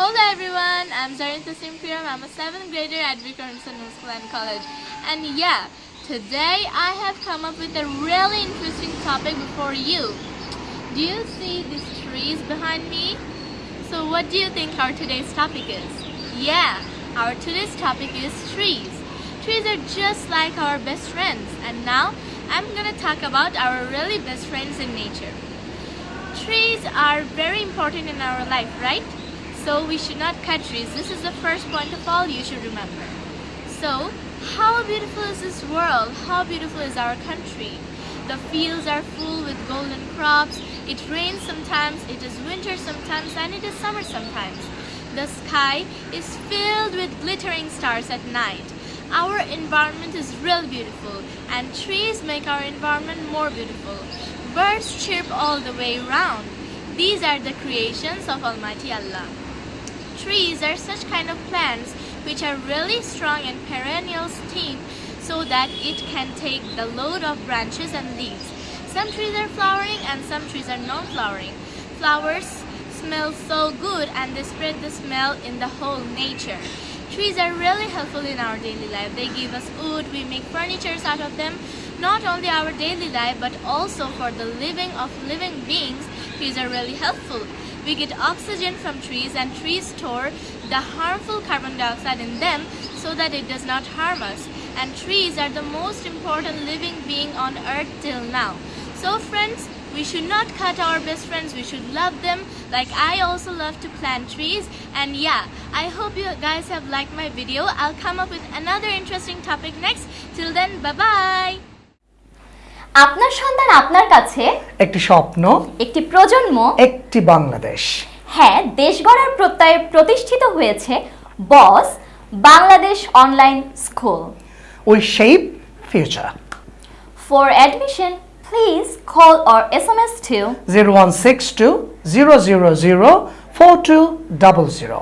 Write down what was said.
Hello everyone, I'm Zarinta Simpiram. I'm a 7th grader at Vikrantson School and College. And yeah, today I have come up with a really interesting topic before you. Do you see these trees behind me? So what do you think our today's topic is? Yeah, our today's topic is trees. Trees are just like our best friends and now I'm gonna talk about our really best friends in nature. Trees are very important in our life, right? So we should not cut trees. This is the first point of all you should remember. So, how beautiful is this world? How beautiful is our country? The fields are full with golden crops. It rains sometimes, it is winter sometimes, and it is summer sometimes. The sky is filled with glittering stars at night. Our environment is really beautiful, and trees make our environment more beautiful. Birds chirp all the way round. These are the creations of Almighty Allah. Trees are such kind of plants which are really strong and perennial stem so that it can take the load of branches and leaves. Some trees are flowering and some trees are non-flowering. Flowers smell so good and they spread the smell in the whole nature. Trees are really helpful in our daily life. They give us wood, we make furnitures out of them. Not only our daily life but also for the living of living beings, trees are really helpful. We get oxygen from trees and trees store the harmful carbon dioxide in them so that it does not harm us. And trees are the most important living being on earth till now. So friends, we should not cut our best friends, we should love them like I also love to plant trees. And yeah, I hope you guys have liked my video. I'll come up with another interesting topic next. Till then, bye-bye! আপনার সন্তান আপনার কাছে? একটি স্বপ্ন একটি প্রজন্ম? একটি বাংলাদেশ। হ্যাঁ দেশ গড়ার প্রত্যয়ে প্রতিষ্ঠিত হয়েছে boss Bangladesh online school. We shape future for admission please call or S M S two zero one six two zero zero zero four two double zero